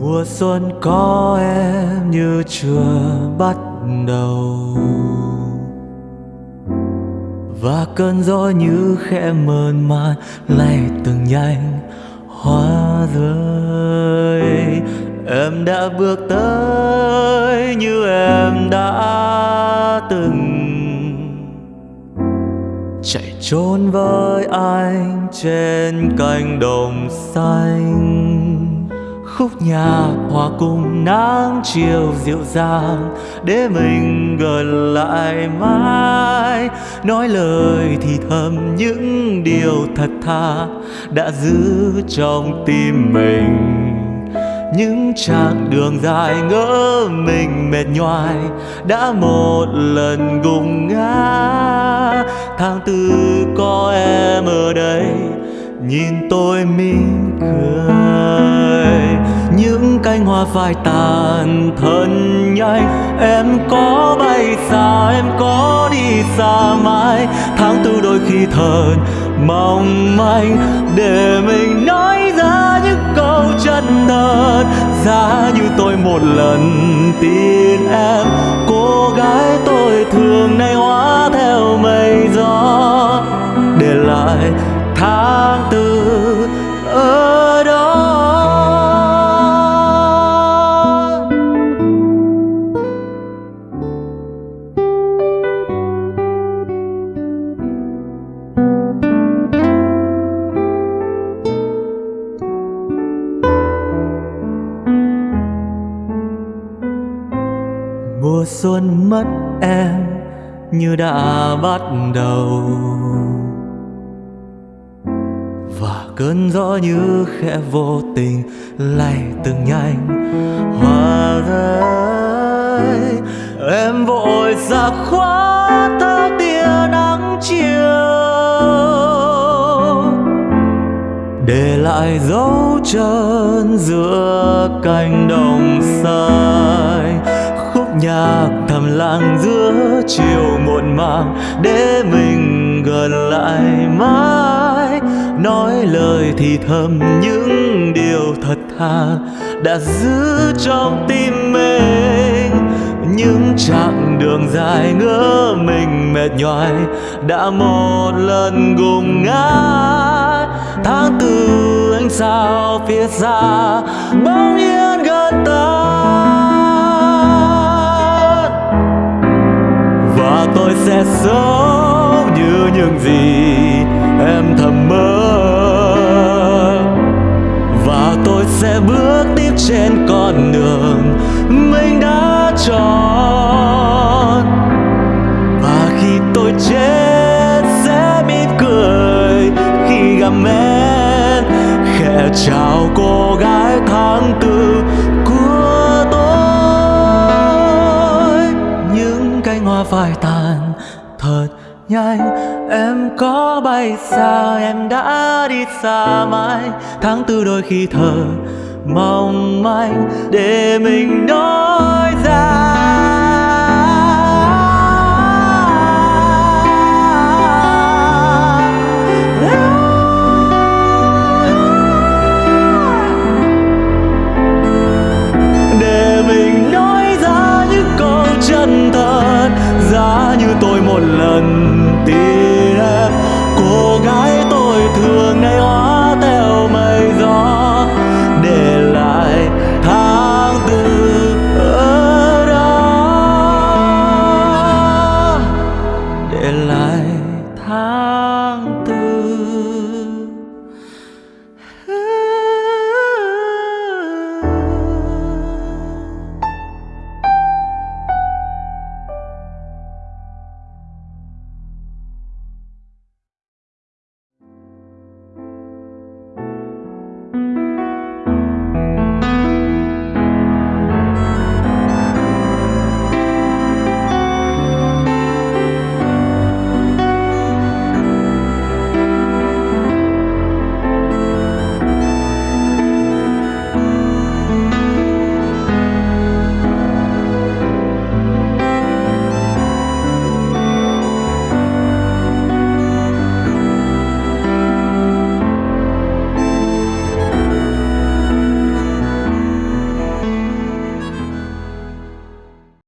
Mùa xuân có em như chưa bắt đầu. Và cơn gió như khẽ mơn man lay từng nhanh hoa rơi. Em đã bước tới như em đã từng chạy trốn với anh trên cánh đồng xanh. Khúc nhạc hòa cùng nắng chiều dịu dàng để mình gần lại mãi. Nói lời thì thầm những điều thật thà đã giữ trong tim mình. Những chặng đường dài ngỡ mình mệt nhoài đã một lần gục ngã tư có em ở đây. Nhìn tôi mỉm cười, những cánh hoa phai tàn thân nhanh em có bay xa, em có đi xa mãi. Tháng tư đôi khi thần mong manh, để mình nói ra những câu chân thật. Giá như tôi một lần tin em, cô gái tôi thường nay hóa mùa xuân mất em như đã bắt đầu. Và cơn gió như khẽ vô tình lay từng nhanh hoa rơi. Em vội ra khóa theo tia nắng chiều, để lại dấu chân giữa cánh đồng xanh nhạc thầm lặng giữa chiều muộn màng để mình gần lại mãi. Nói lời thì thầm những điều thật thà đã giữ trong tim mình. Những chặng đường dài ngỡ mình mệt nhoài đã một lần gục ngã. Tháng tư anh sao phía xa bao nhiêu sẽ sống như những gì em thầm mơ. Và tôi sẽ bước tiếp trên con đường mình đã chọn. Và khi tôi chết sẽ mỉm cười khi gặp em. Khẽ chào cô gái tháng tư của tôi. Những cánh hoa phai tàn nhanh em có bay xa, em đã đi xa mãi. Tháng tư đôi khi thở mong manh để mình nói ra.